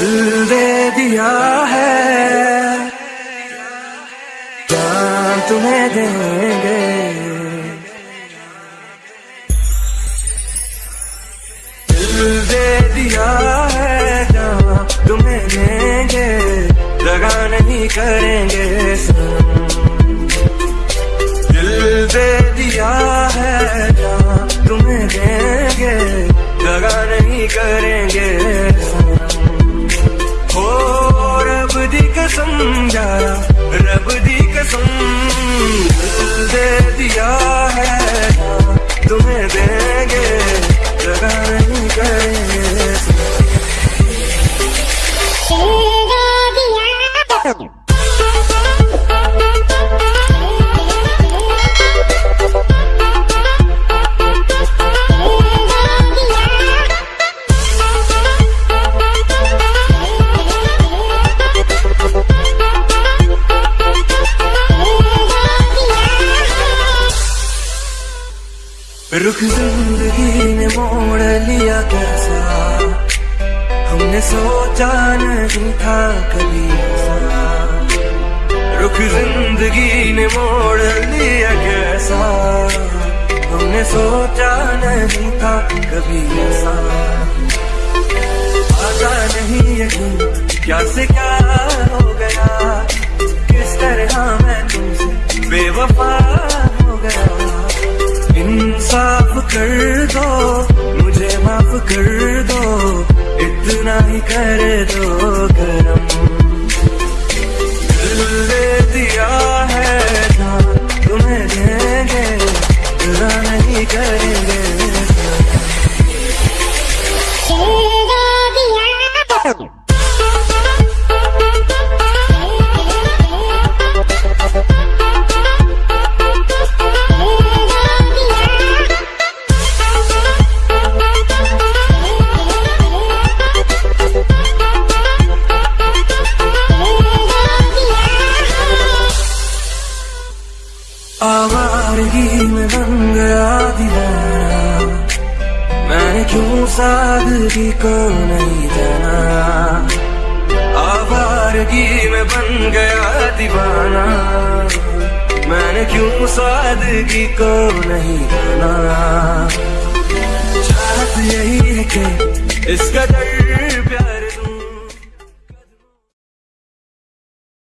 दिल दे दिया है। जान तुम्हें देंगे। दिल दे दिया है जान तुम्हें देंगे लगा नहीं करेंगे। सर कसम रब दी कसम दे दिया। रुख ज़िंदगी ने मोड़ लिया कैसा? हमने सोचा नहीं था कभी ऐसा। रुख ज़िंदगी ने मोड़ लिया कैसा? हमने सोचा नहीं था कभी ऐसा। आता नहीं यकीन क्या से क्या हो गया? किस तरह मैं तुमसे बेवफा कर दो मुझे माफ़ कर दो इतना ही कर दो करम दिल दे दिया है ना तुम्हें देंगे नहीं करेंगे। बन गया दीवाना। मैंने क्यों सादगी को नहीं जाना? आवारगी में बन गया दीवाना। मैंने क्यों सादगी को नहीं जाना? चाहत यही है कि इसका डर